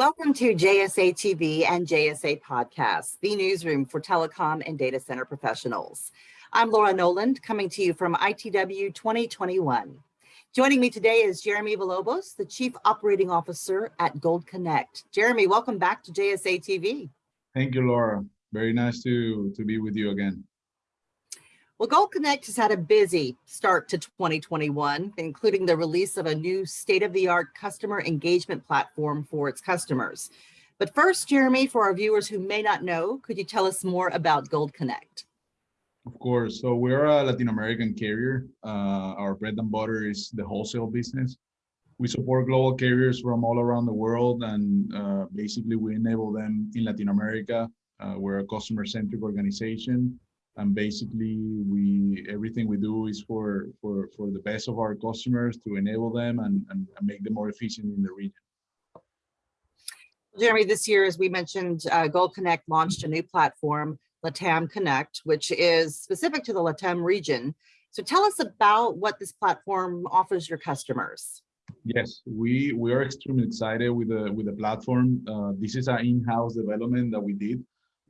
Welcome to JSA TV and JSA Podcast, the newsroom for telecom and data center professionals. I'm Laura Noland, coming to you from ITW 2021. Joining me today is Jeremy Villalobos, the Chief Operating Officer at Gold Connect. Jeremy, welcome back to JSA TV. Thank you, Laura. Very nice to, to be with you again. Well, Gold Connect has had a busy start to 2021, including the release of a new state-of-the-art customer engagement platform for its customers. But first, Jeremy, for our viewers who may not know, could you tell us more about Gold Connect? Of course. So we're a Latin American carrier. Uh, our bread and butter is the wholesale business. We support global carriers from all around the world, and uh, basically we enable them in Latin America. Uh, we're a customer-centric organization and basically we everything we do is for for for the best of our customers to enable them and, and, and make them more efficient in the region. Jeremy this year as we mentioned uh, gold connect launched a new platform latam connect which is specific to the latam region. So tell us about what this platform offers your customers. Yes we we are extremely excited with the with the platform. Uh, this is an in-house development that we did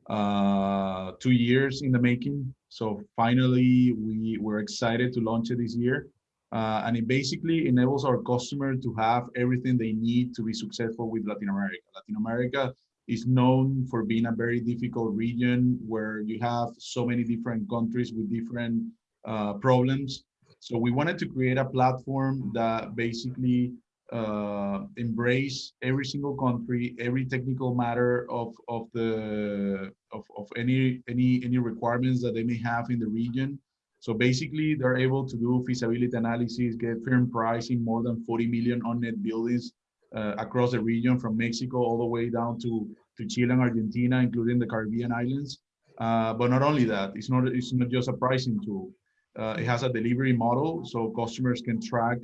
uh, two years in the making. So finally, we were excited to launch it this year. Uh, and it basically enables our customer to have everything they need to be successful with Latin America. Latin America is known for being a very difficult region where you have so many different countries with different uh, problems. So we wanted to create a platform that basically uh, embrace every single country, every technical matter of of the of, of any any any requirements that they may have in the region. So basically, they're able to do feasibility analysis, get firm pricing more than 40 million on net buildings uh, across the region, from Mexico all the way down to to Chile and Argentina, including the Caribbean islands. Uh, but not only that, it's not it's not just a pricing tool. Uh, it has a delivery model, so customers can track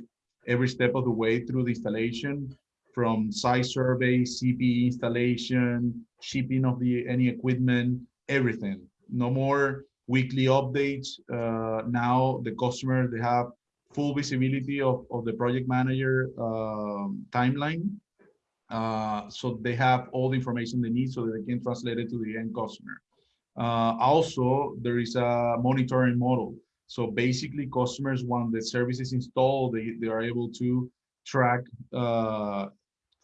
every step of the way through the installation from site survey, CPE installation, shipping of the any equipment, everything. No more weekly updates. Uh, now the customer, they have full visibility of, of the project manager um, timeline. Uh, so they have all the information they need so that they can translate it to the end customer. Uh, also, there is a monitoring model. So basically customers, when the service is installed, they, they are able to track uh,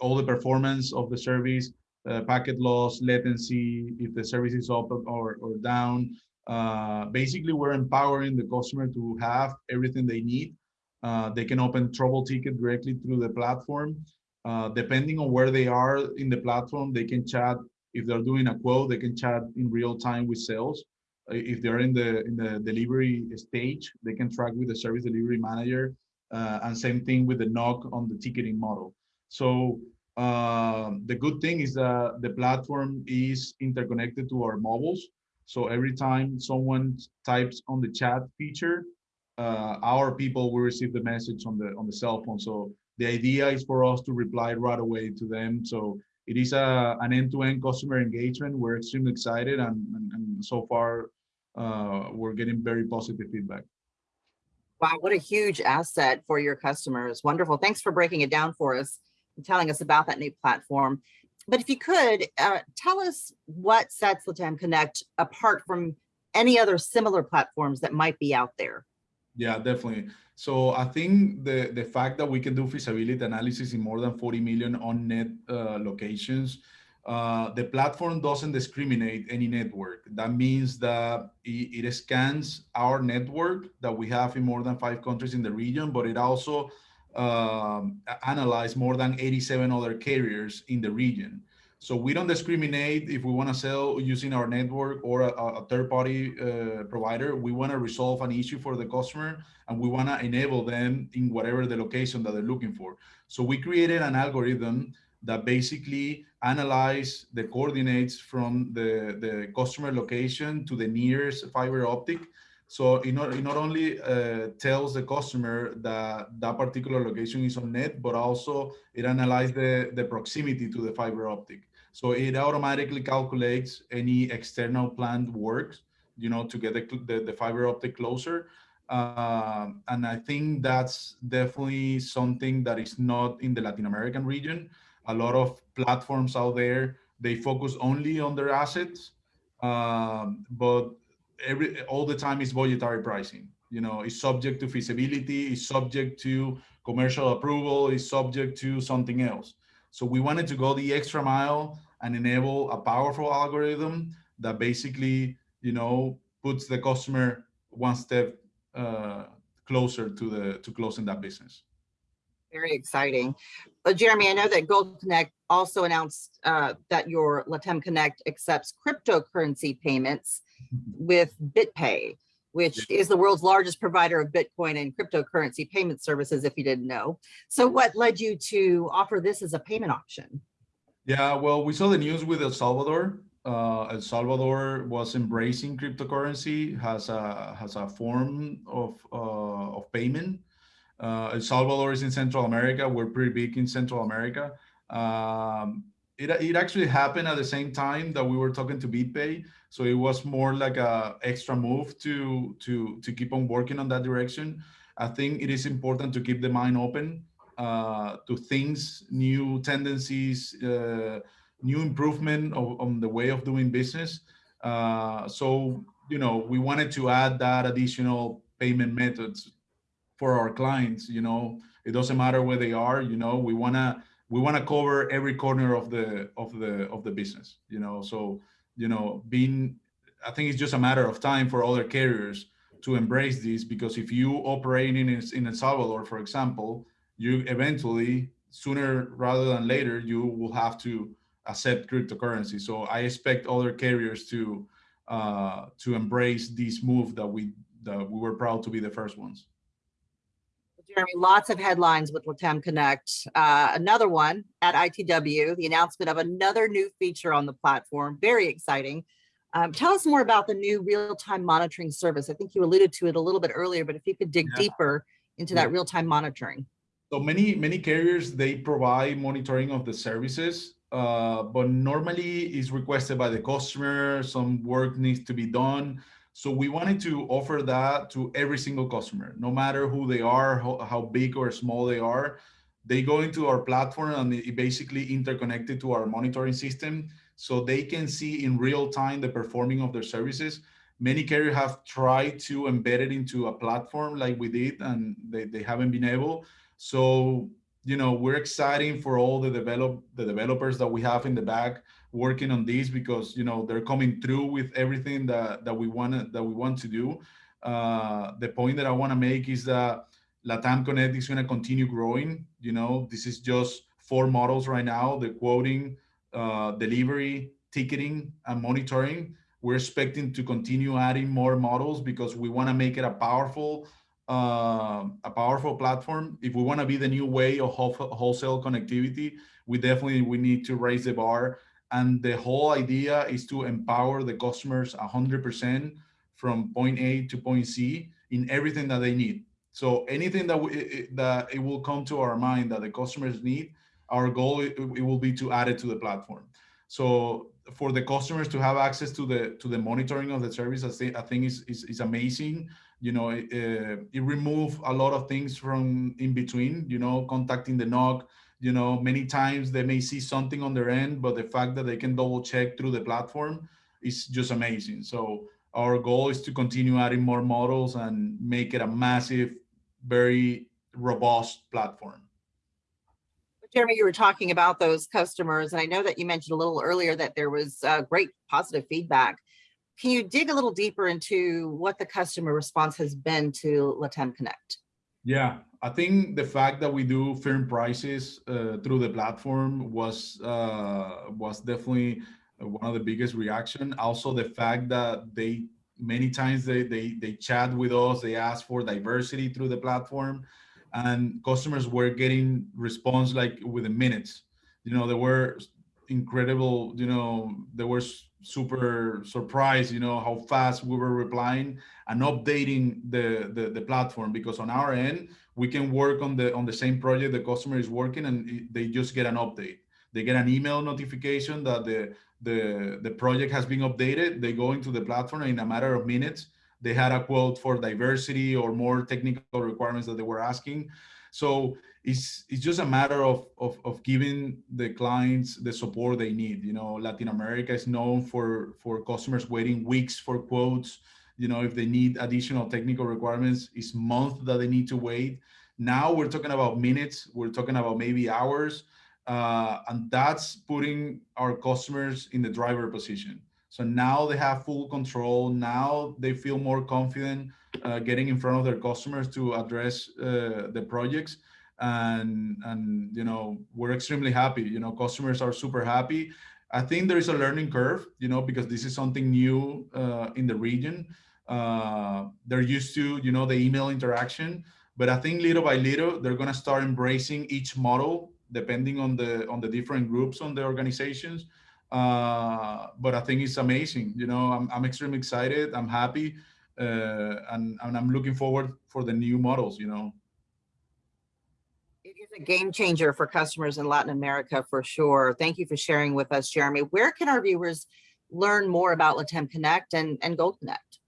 all the performance of the service, uh, packet loss, latency, if the service is up or, or down. Uh, basically, we're empowering the customer to have everything they need. Uh, they can open trouble ticket directly through the platform. Uh, depending on where they are in the platform, they can chat. If they're doing a quote, they can chat in real time with sales if they're in the in the delivery stage, they can track with the service delivery manager, uh, and same thing with the NOC on the ticketing model. So uh, the good thing is that the platform is interconnected to our mobiles. So every time someone types on the chat feature, uh, our people will receive the message on the on the cell phone. So the idea is for us to reply right away to them. So it is a, an end-to-end -end customer engagement. We're extremely excited and, and, and so far uh, we're getting very positive feedback. Wow, what a huge asset for your customers. Wonderful. Thanks for breaking it down for us and telling us about that new platform. But if you could, uh, tell us what sets Latam Connect apart from any other similar platforms that might be out there. Yeah, definitely. So I think the, the fact that we can do feasibility analysis in more than 40 million on net uh, locations uh, the platform doesn't discriminate any network. That means that it, it, scans our network that we have in more than five countries in the region, but it also um, analyzes more than 87 other carriers in the region. So we don't discriminate if we want to sell using our network or a, a third-party uh, provider. We want to resolve an issue for the customer and we want to enable them in whatever the location that they're looking for. So we created an algorithm that basically analyze the coordinates from the, the customer location to the nearest fiber optic. So it not, it not only uh, tells the customer that that particular location is on net, but also it analyzes the, the proximity to the fiber optic. So it automatically calculates any external planned works, you know, to get the, the, the fiber optic closer. Uh, and I think that's definitely something that is not in the Latin American region. A lot of platforms out there, they focus only on their assets, um, but every all the time is budgetary pricing. You know, it's subject to feasibility, it's subject to commercial approval, it's subject to something else. So we wanted to go the extra mile and enable a powerful algorithm that basically, you know, puts the customer one step uh, closer to the to closing that business. Very exciting. Uh, Jeremy, I know that Gold Connect also announced uh, that your Latam Connect accepts cryptocurrency payments with BitPay, which is the world's largest provider of Bitcoin and cryptocurrency payment services, if you didn't know. So what led you to offer this as a payment option? Yeah, well, we saw the news with El Salvador. Uh, El Salvador was embracing cryptocurrency has a has a form of uh, of payment. Uh, El Salvador is in Central America. We're pretty big in Central America. Um, it, it actually happened at the same time that we were talking to BitPay. So it was more like a extra move to, to, to keep on working on that direction. I think it is important to keep the mind open uh, to things, new tendencies, uh, new improvement of, on the way of doing business. Uh, so, you know, we wanted to add that additional payment methods for our clients, you know, it doesn't matter where they are, you know, we want to we want to cover every corner of the of the of the business you know? So you know being i think it's just a matter of time for other carriers to embrace this because if you operate in in el salvador for example you eventually sooner rather than later you will have to accept cryptocurrency. So i expect other carriers to uh to embrace this move that we that we were proud to be the first ones Jeremy, lots of headlines with Latam Connect. Uh, another one at ITW, the announcement of another new feature on the platform. Very exciting. Um, tell us more about the new real-time monitoring service. I think you alluded to it a little bit earlier, but if you could dig yeah. deeper into that real-time monitoring. So many, many carriers, they provide monitoring of the services, uh, but normally is requested by the customer. Some work needs to be done. So we wanted to offer that to every single customer, no matter who they are, how, how big or small they are. They go into our platform and it basically interconnected to our monitoring system so they can see in real time the performing of their services. Many carriers have tried to embed it into a platform like we did and they, they haven't been able. So, you know, we're exciting for all the develop the developers that we have in the back working on this because you know they're coming through with everything that that we want that we want to do. Uh, the point that I want to make is that Latam Connect is going to continue growing. You know, this is just four models right now: the quoting, uh, delivery, ticketing, and monitoring. We're expecting to continue adding more models because we want to make it a powerful uh, a powerful platform. If we want to be the new way of wholesale connectivity, we definitely we need to raise the bar and the whole idea is to empower the customers 100% from point A to point C in everything that they need. So anything that, we, that it will come to our mind that the customers need, our goal it, will be to add it to the platform. So for the customers to have access to the to the monitoring of the service, I think I think is is, is amazing. You know, it, it remove a lot of things from in between. You know, contacting the NOC, you know, many times they may see something on their end, but the fact that they can double check through the platform is just amazing. So our goal is to continue adding more models and make it a massive, very robust platform. Jeremy, you were talking about those customers, and I know that you mentioned a little earlier that there was uh, great positive feedback. Can you dig a little deeper into what the customer response has been to Latam Connect? Yeah, I think the fact that we do firm prices uh, through the platform was uh, was definitely one of the biggest reaction. Also, the fact that they many times they they they chat with us, they ask for diversity through the platform, and customers were getting response like within minutes. You know, there were incredible. You know, there was super surprised, you know, how fast we were replying and updating the, the, the platform because on our end, we can work on the on the same project the customer is working and they just get an update. They get an email notification that the the the project has been updated. They go into the platform in a matter of minutes, they had a quote for diversity or more technical requirements that they were asking. So it's it's just a matter of, of of giving the clients the support they need. You know, Latin America is known for for customers waiting weeks for quotes. You know, if they need additional technical requirements, it's months that they need to wait. Now we're talking about minutes. We're talking about maybe hours, uh, and that's putting our customers in the driver position. So now they have full control. Now they feel more confident uh, getting in front of their customers to address uh, the projects and and you know we're extremely happy you know customers are super happy. I think there is a learning curve you know because this is something new uh, in the region. Uh, they're used to you know the email interaction but i think little by little they're going to start embracing each model depending on the on the different groups on the organizations. Uh, but i think it's amazing you know i'm, I'm extremely excited i'm happy uh, and, and i'm looking forward for the new models you know a game changer for customers in Latin America for sure. Thank you for sharing with us, Jeremy. Where can our viewers learn more about Latam Connect and, and Gold Connect?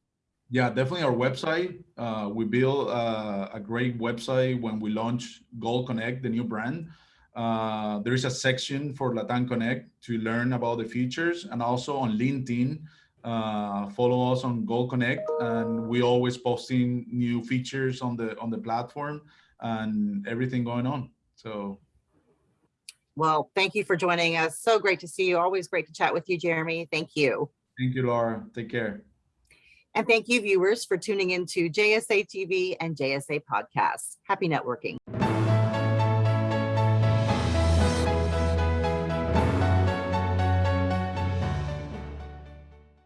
Yeah, definitely our website. Uh, we built uh, a great website when we launched Gold Connect, the new brand. Uh, there is a section for Latam Connect to learn about the features and also on LinkedIn. Uh, follow us on Gold Connect and we always posting new features on the on the platform and everything going on. So Well, thank you for joining us. So great to see you. Always great to chat with you, Jeremy. Thank you. thank you, Laura. Take care. And thank you viewers for tuning into JSA TV and JSA podcasts. Happy networking.